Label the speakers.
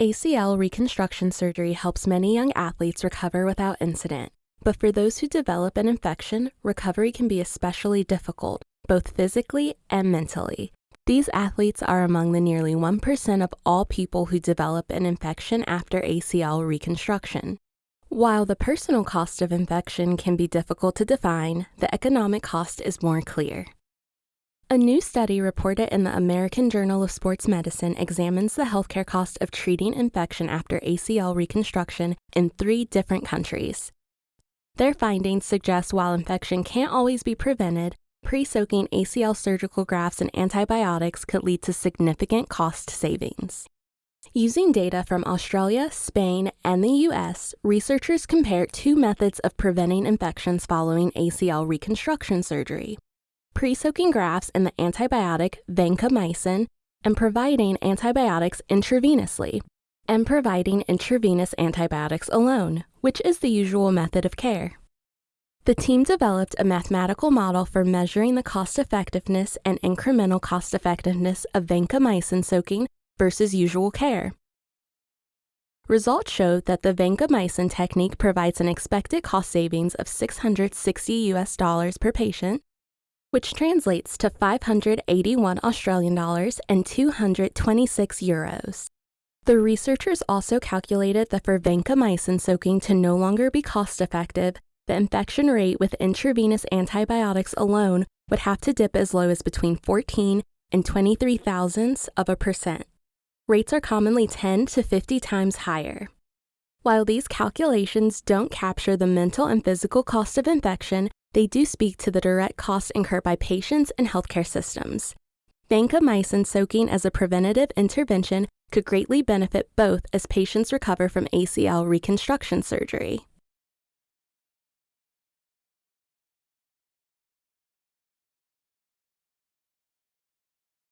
Speaker 1: ACL reconstruction surgery helps many young athletes recover without incident. But for those who develop an infection, recovery can be especially difficult, both physically and mentally. These athletes are among the nearly 1% of all people who develop an infection after ACL reconstruction. While the personal cost of infection can be difficult to define, the economic cost is more clear. A new study reported in the American Journal of Sports Medicine examines the healthcare cost of treating infection after ACL reconstruction in three different countries. Their findings suggest while infection can't always be prevented, pre soaking ACL surgical grafts and antibiotics could lead to significant cost savings. Using data from Australia, Spain, and the US, researchers compared two methods of preventing infections following ACL reconstruction surgery pre soaking grafts in the antibiotic vancomycin and providing antibiotics intravenously, and providing intravenous antibiotics alone, which is the usual method of care. The team developed a mathematical model for measuring the cost effectiveness and incremental cost effectiveness of vancomycin soaking versus usual care. Results showed that the vancomycin technique provides an expected cost savings of 660 US dollars per patient which translates to 581 Australian dollars and 226 euros. The researchers also calculated that for vancomycin soaking to no longer be cost effective, the infection rate with intravenous antibiotics alone would have to dip as low as between 14 and 23 thousandths of a percent. Rates are commonly 10 to 50 times higher. While these calculations don't capture the mental and physical cost of infection, they do speak to the direct costs incurred by patients and healthcare systems. Vancomycin soaking as a preventative intervention could greatly benefit both as patients recover from ACL reconstruction surgery.